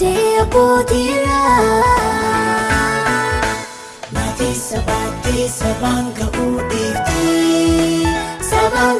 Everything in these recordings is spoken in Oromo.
dia putira Mati sabati sabang ka udifti Sabang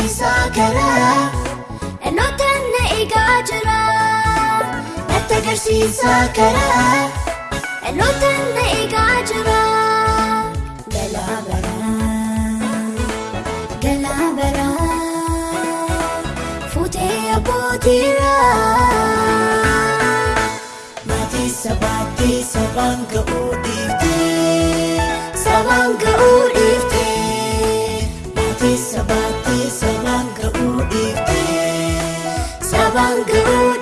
isaa karaa dhannootaan na eegaa jira natti agarsiisaa karaa dhannootaan na eegaa jira galaa baraa galaa baraa fuutee abbootiira maatii sabaatii sabaan ga'uu dhiiftee sabaan ga'uu dhiiftee. Good.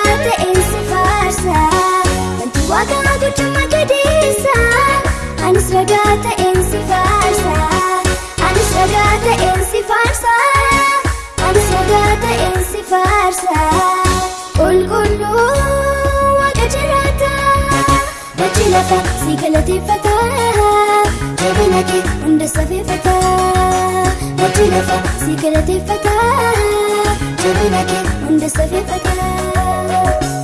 Akka ta'e si faarsa Wanti waaqaa guddummaa gadeessa Anis ragaa ta'een faarsa Anis ragaa ta'een faarsa Anis ragaa ta'een faarsa Qulqulluu waaqa jiraata Bachi lafa si galateeffata Jabina kee hunda safeeffata Bachi lafa si galateeffata Jabina kee hunda safeeffata Music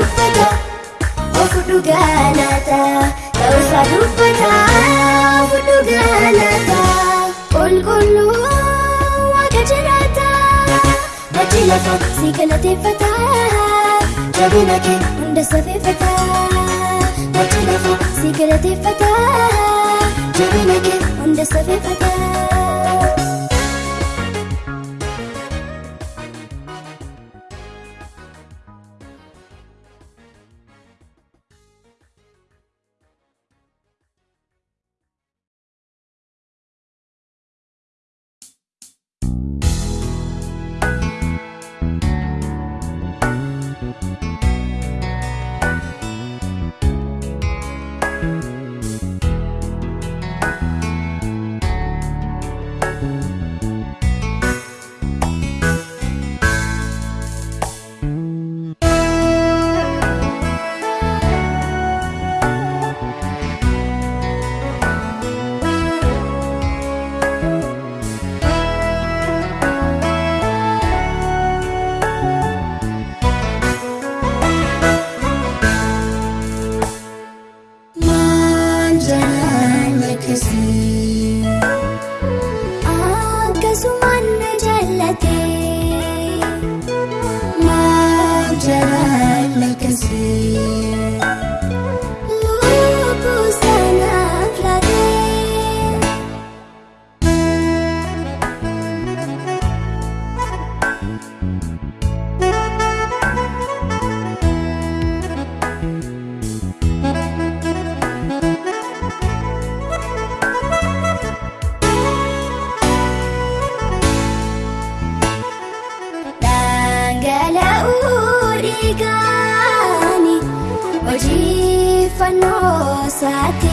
uffataa ofuudhu galataa ta'uusaan uffataa ofuudhu galataa qulqulluu waaqa jiraataa bajji lafa si galateeffataa jabina hunda safeeffataa bajji lafa si galateeffataa jabina hunda safeeffataa. sakit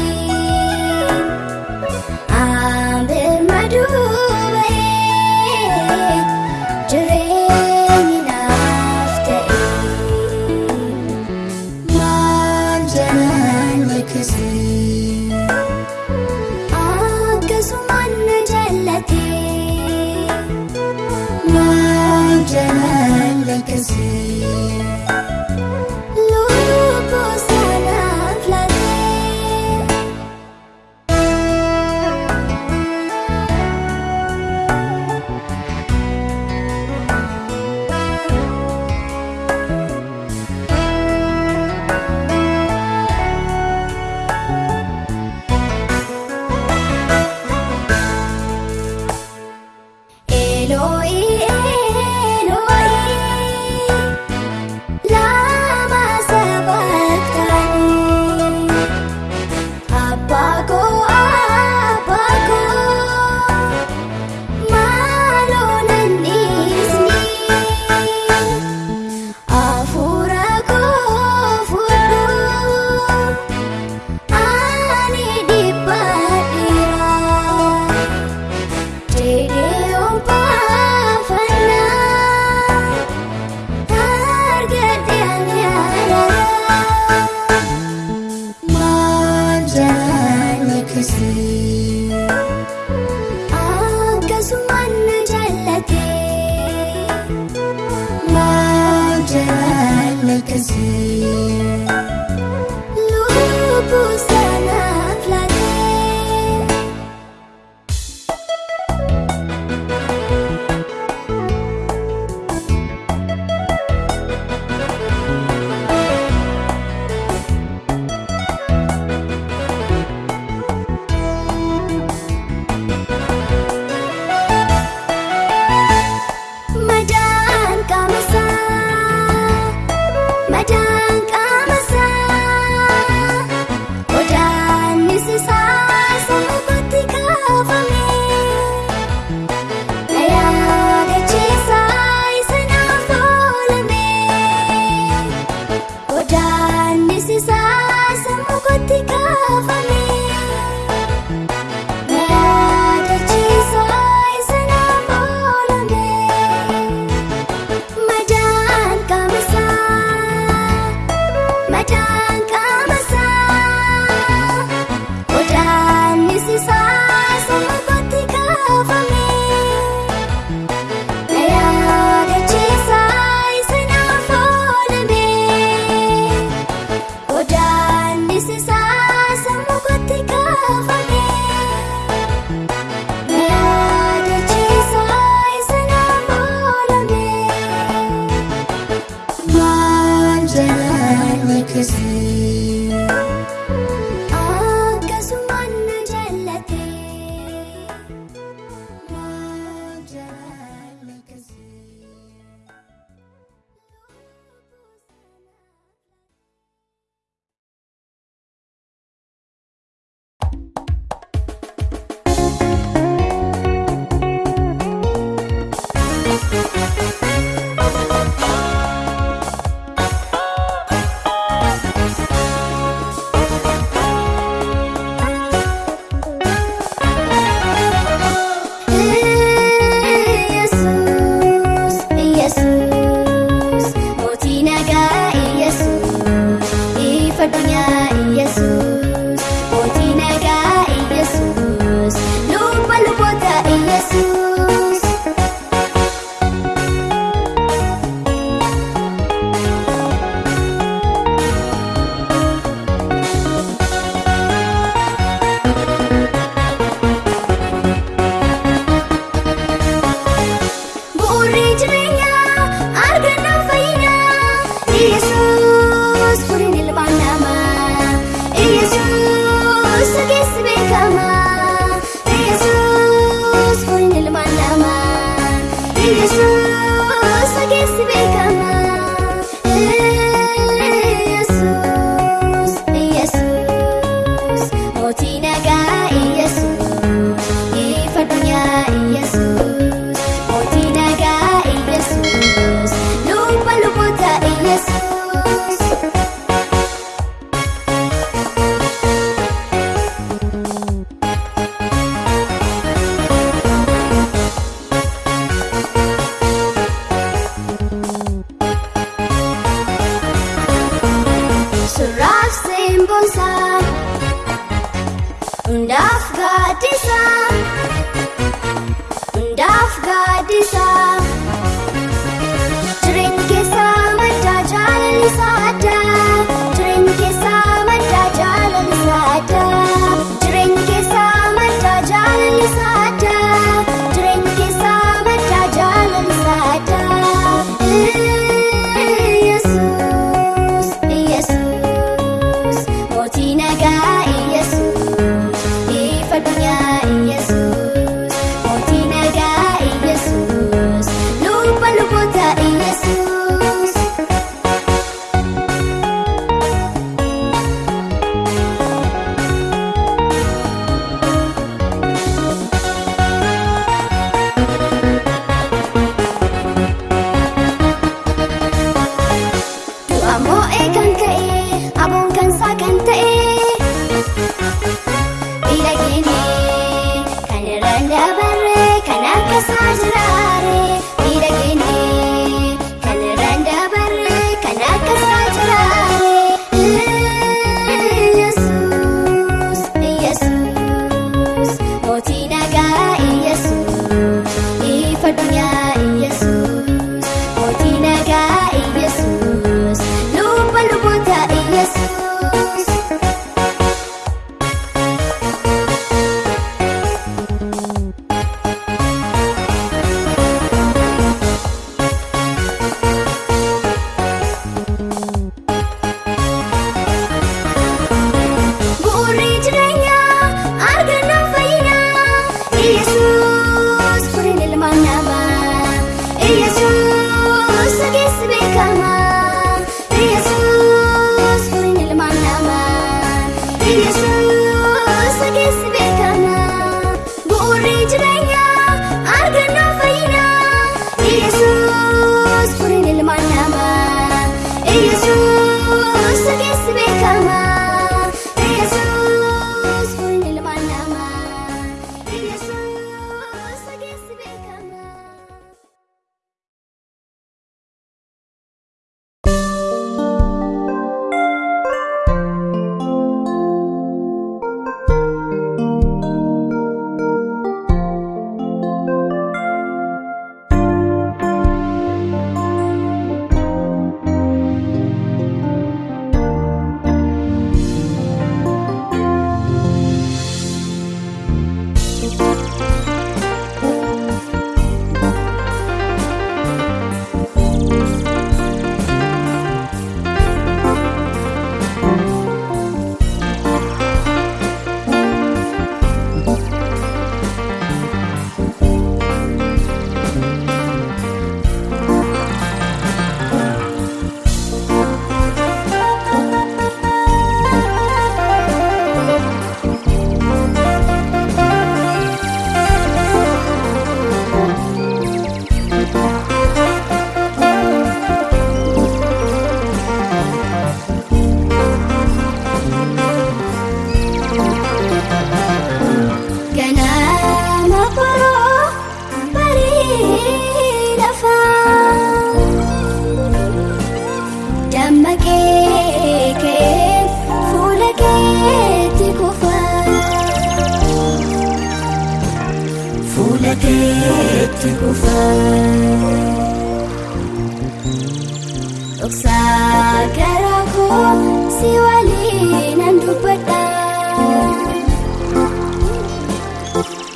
si waliin nan dubbadha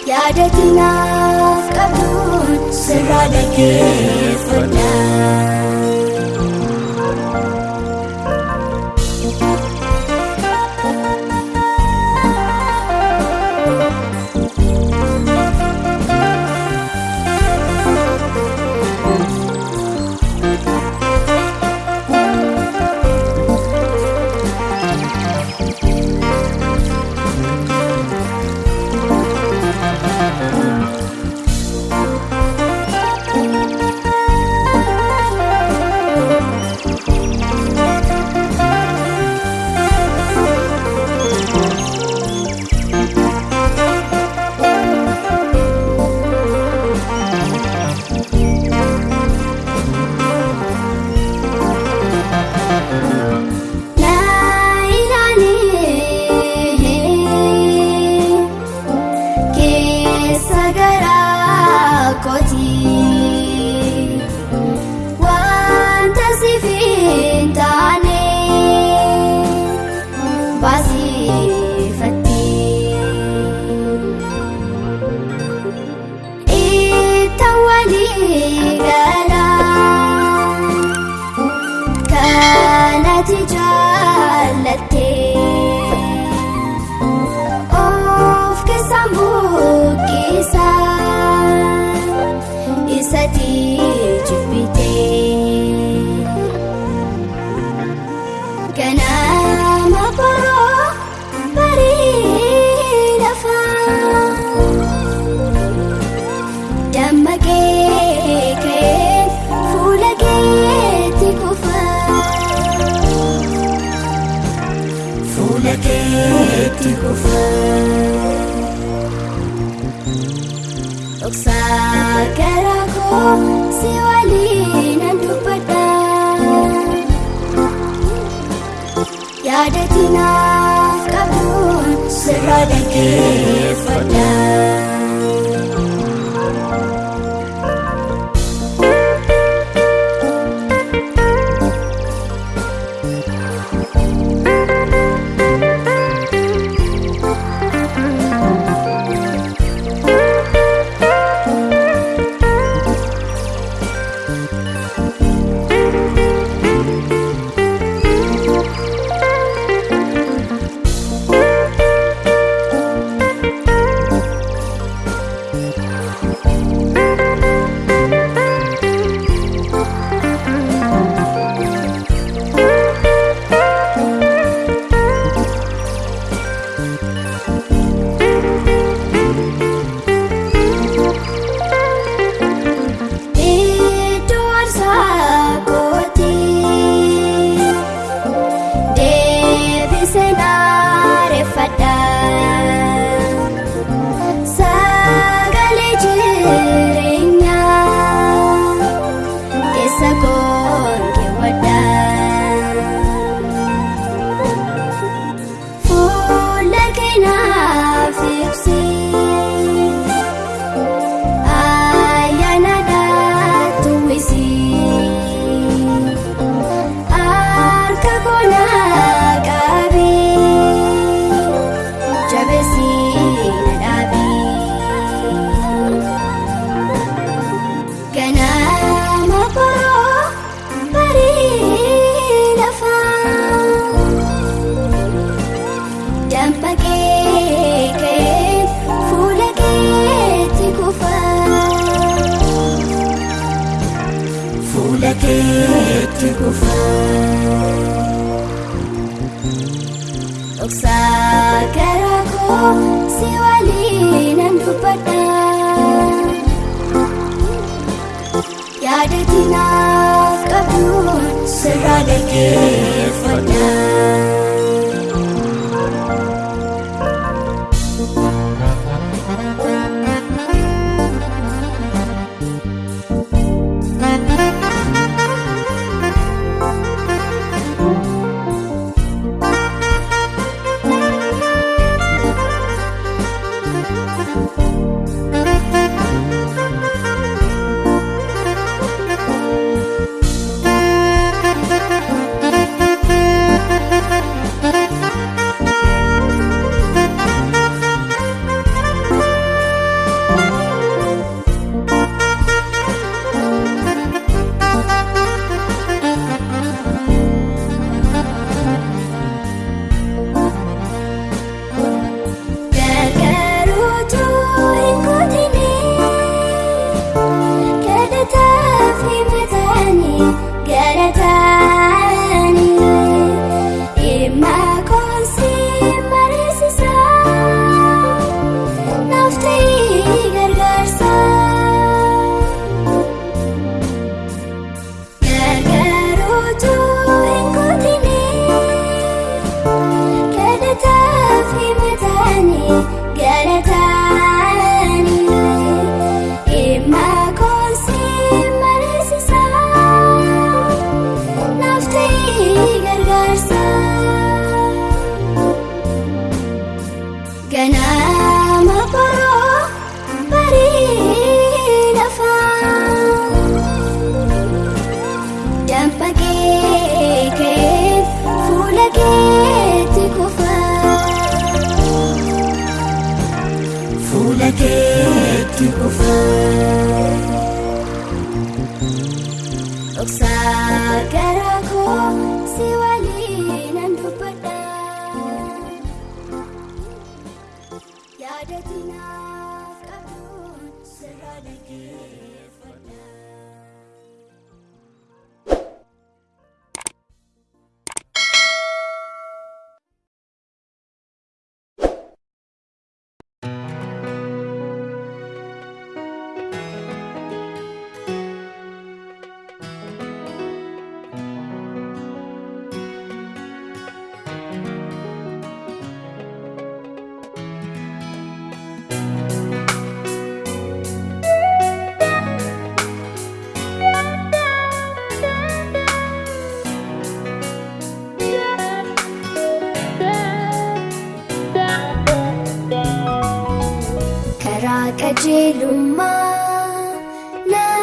yaada tinaaf qabduun sirraa dhaggeeffadha.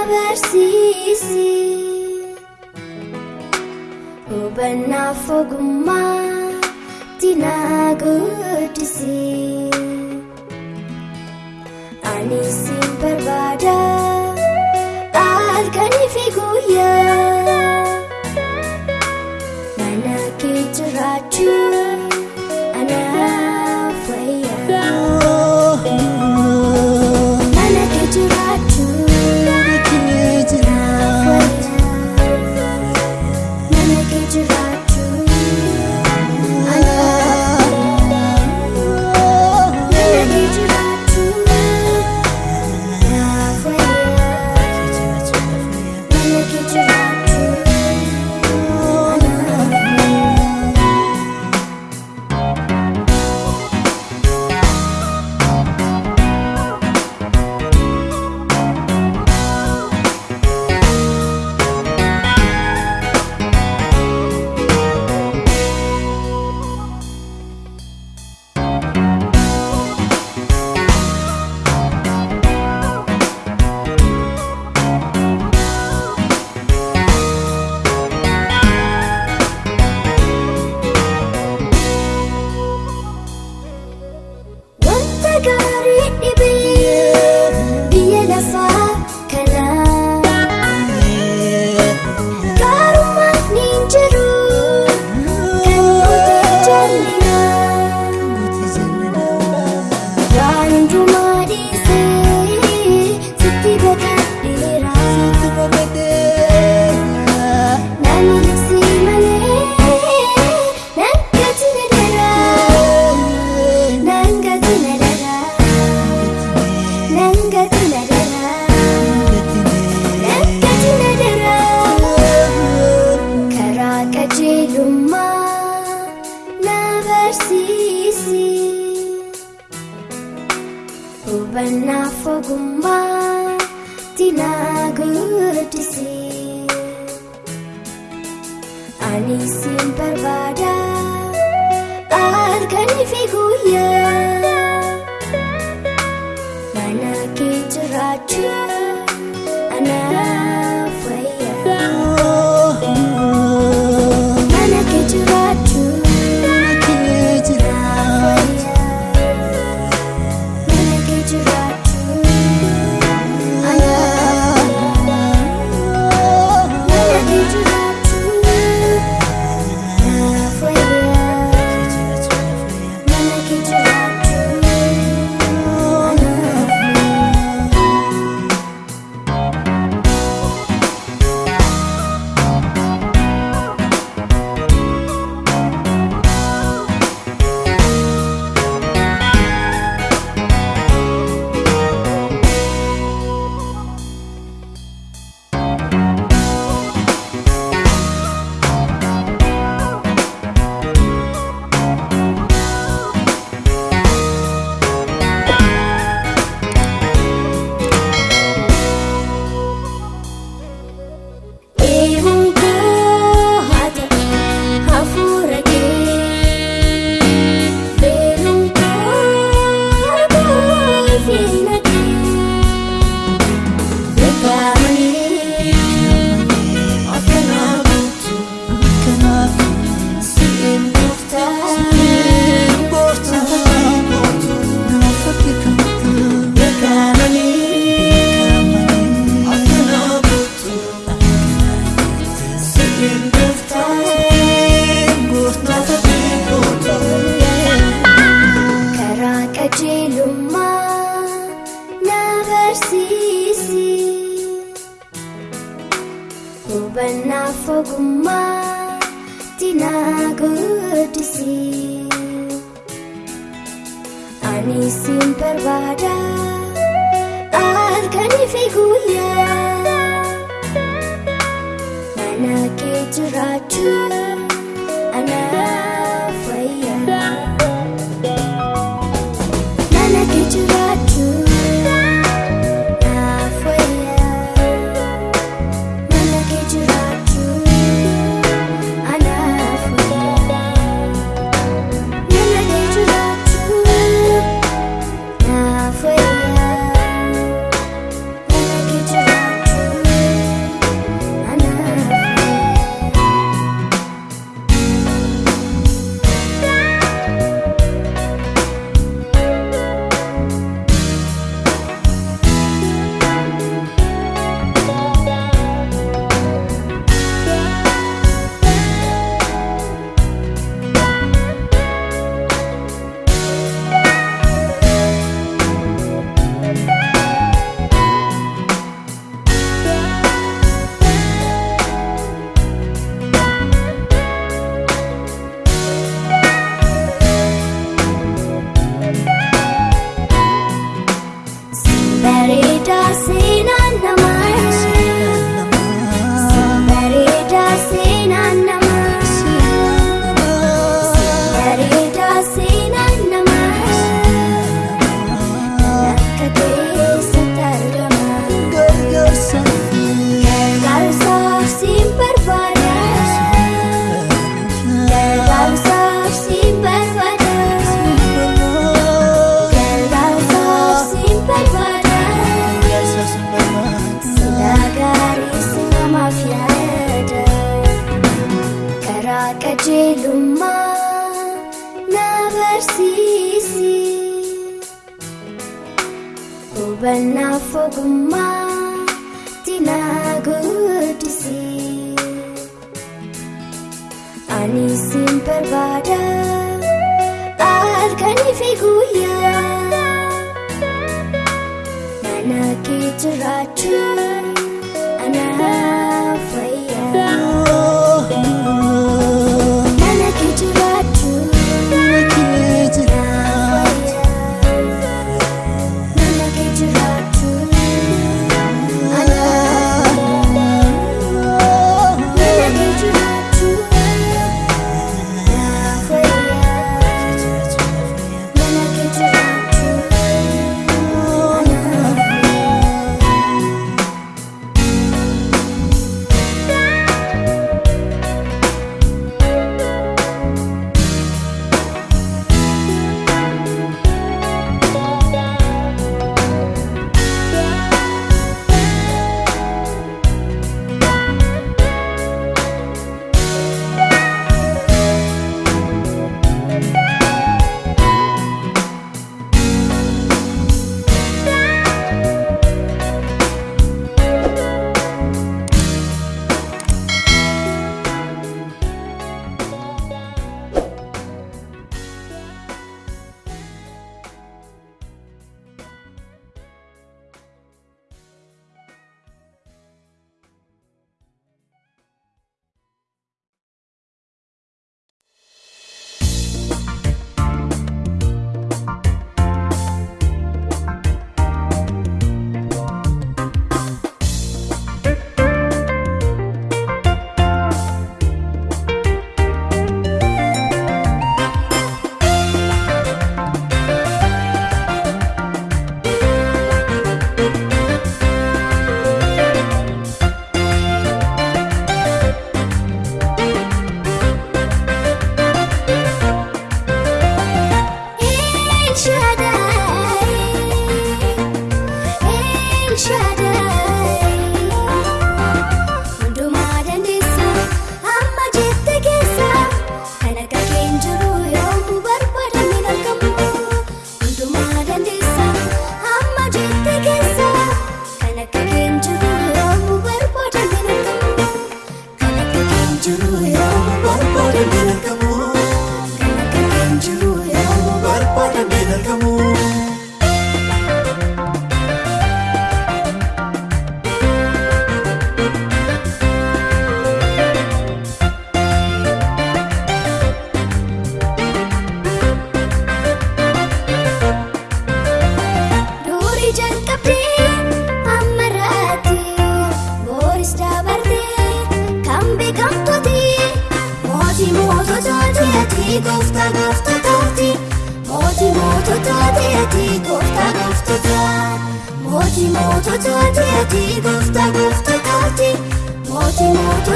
bersisi Ubana fogumma disi, anisin berbadan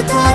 歌